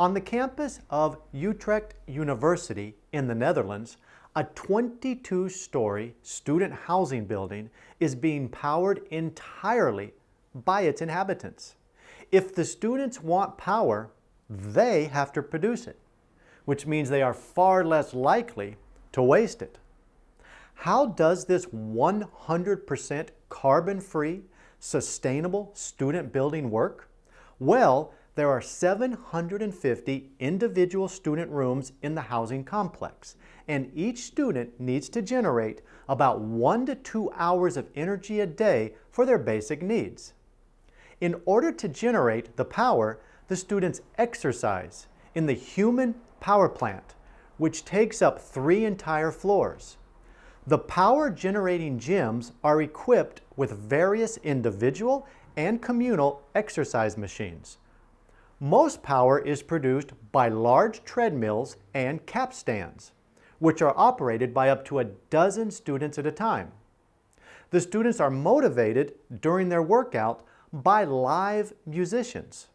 On the campus of Utrecht University in the Netherlands, a 22-story student housing building is being powered entirely by its inhabitants. If the students want power, they have to produce it, which means they are far less likely to waste it. How does this 100% carbon-free, sustainable student building work? Well, there are 750 individual student rooms in the housing complex, and each student needs to generate about one to two hours of energy a day for their basic needs. In order to generate the power, the students exercise in the human power plant, which takes up three entire floors. The power generating gyms are equipped with various individual and communal exercise machines. Most power is produced by large treadmills and capstans, which are operated by up to a dozen students at a time. The students are motivated during their workout by live musicians.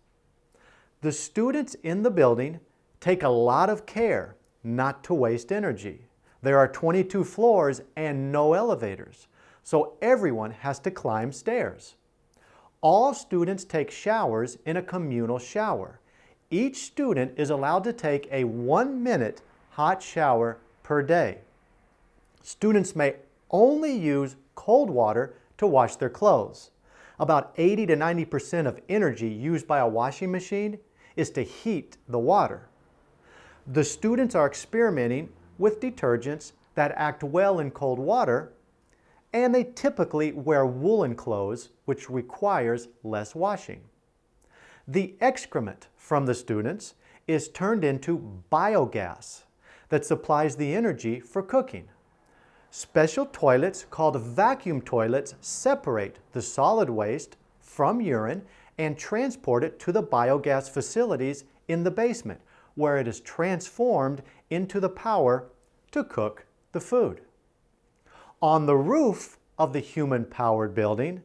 The students in the building take a lot of care not to waste energy. There are 22 floors and no elevators, so everyone has to climb stairs. All students take showers in a communal shower. Each student is allowed to take a one-minute hot shower per day. Students may only use cold water to wash their clothes. About 80 to 90% of energy used by a washing machine is to heat the water. The students are experimenting with detergents that act well in cold water and they typically wear woolen clothes, which requires less washing. The excrement from the students is turned into biogas that supplies the energy for cooking. Special toilets called vacuum toilets separate the solid waste from urine and transport it to the biogas facilities in the basement, where it is transformed into the power to cook the food. On the roof of the human-powered building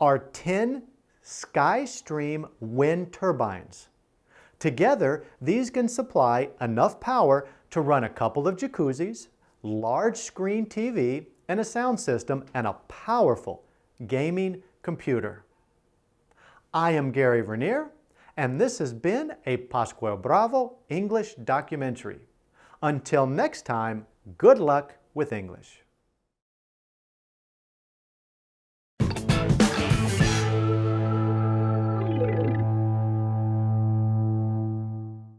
are 10 SkyStream wind turbines. Together, these can supply enough power to run a couple of jacuzzis, large screen TV, and a sound system, and a powerful gaming computer. I am Gary Vernier, and this has been a Pascual Bravo English documentary. Until next time, good luck with English.